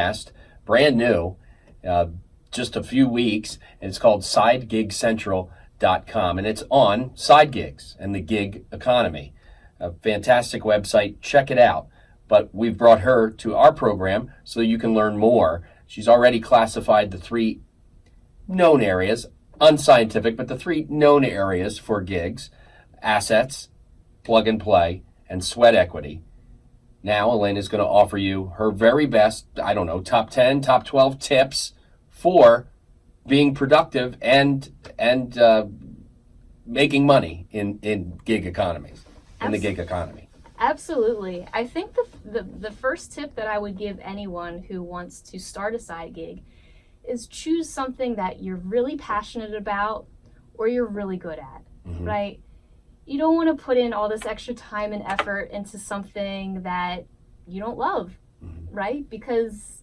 podcast, brand new, uh, just a few weeks, and it's called SideGigCentral.com, and it's on side gigs and the gig economy. A fantastic website. Check it out. But we've brought her to our program so you can learn more. She's already classified the three known areas, unscientific, but the three known areas for gigs assets, plug and play, and sweat equity. Now, Elaine is going to offer you her very best, I don't know, top 10, top 12 tips for being productive and and uh, making money in, in gig economies, in the gig economy. Absolutely. I think the, the, the first tip that I would give anyone who wants to start a side gig is choose something that you're really passionate about or you're really good at, mm-hmm. right? You don't want to put in all this extra time and effort into something that you don't love, mm-hmm. right? Because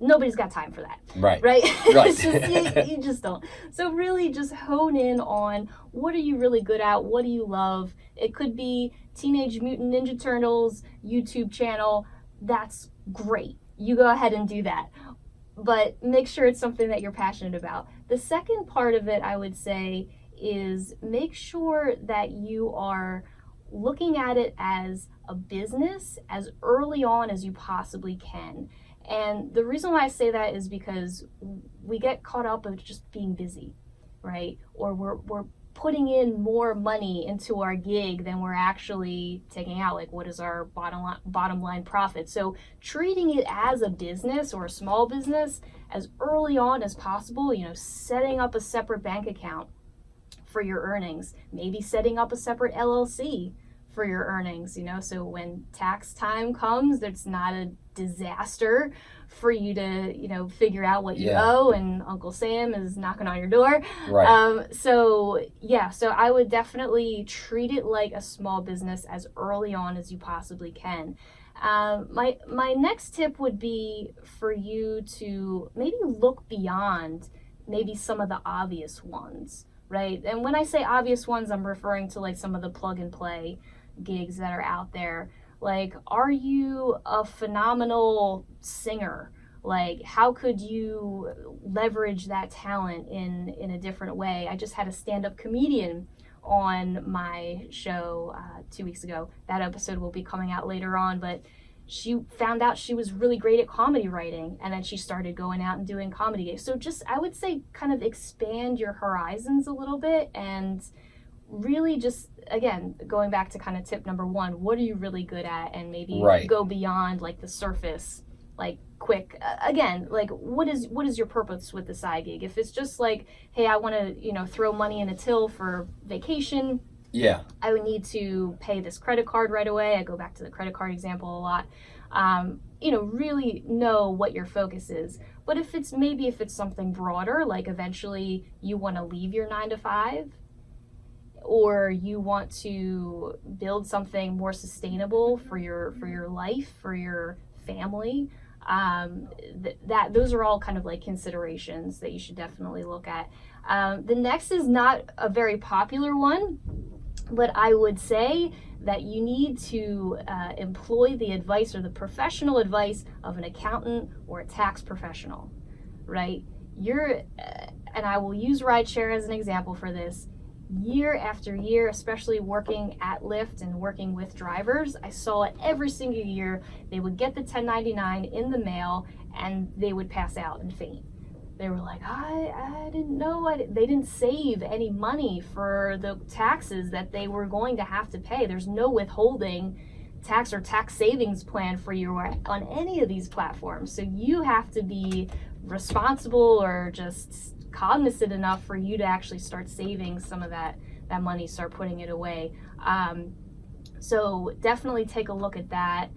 nobody's got time for that. Right. Right. Right. just, you, you, just don't. So really just hone in on what are you really good at? What do you love? It could be Teenage Mutant Ninja Turtles YouTube channel. That's great. You go ahead and do that. But make sure it's something that you're passionate about. The second part of it, I would say, is make sure that you are looking at it as a business as early on as you possibly can. And the reason why I say that is because we get caught up of just being busy, right? Or we're, we're putting in more money into our gig than we're actually taking out. Like, what is our bottom line, bottom line profit? So, treating it as a business or a small business as early on as possible, you know, setting up a separate bank account for your earnings, maybe setting up a separate LLC for your earnings, you know, so when tax time comes, it's not a disaster for you to, you know, figure out what you yeah. owe and Uncle Sam is knocking on your door. Right. Um, so yeah, so I would definitely treat it like a small business as early on as you possibly can. Um, my my next tip would be for you to maybe look beyond maybe some of the obvious ones, right? And when I say obvious ones, I'm referring to like some of the plug and play gigs that are out there. Like, are you a phenomenal singer? Like, how could you leverage that talent in in a different way? I just had a stand up comedian on my show uh, two weeks ago. That episode will be coming out later on, but she found out she was really great at comedy writing and then she started going out and doing comedy gigs. So just I would say kind of expand your horizons a little bit and really just again going back to kind of tip number one what are you really good at and maybe right. go beyond like the surface like quick uh, again like what is what is your purpose with the side gig if it's just like hey i want to you know throw money in a till for vacation yeah. I would need to pay this credit card right away. I go back to the credit card example a lot. Um, you know really know what your focus is. But if it's maybe if it's something broader like eventually you want to leave your nine to five or you want to build something more sustainable for your for your life for your family um, th- that those are all kind of like considerations that you should definitely look at. Um, the next is not a very popular one but i would say that you need to uh, employ the advice or the professional advice of an accountant or a tax professional right you're uh, and i will use rideshare as an example for this year after year, especially working at Lyft and working with drivers, I saw it every single year. They would get the 1099 in the mail and they would pass out and faint. They were like, I, I didn't know. I, they didn't save any money for the taxes that they were going to have to pay. There's no withholding tax or tax savings plan for you on any of these platforms. So you have to be responsible or just cognizant enough for you to actually start saving some of that that money, start putting it away. Um, so definitely take a look at that.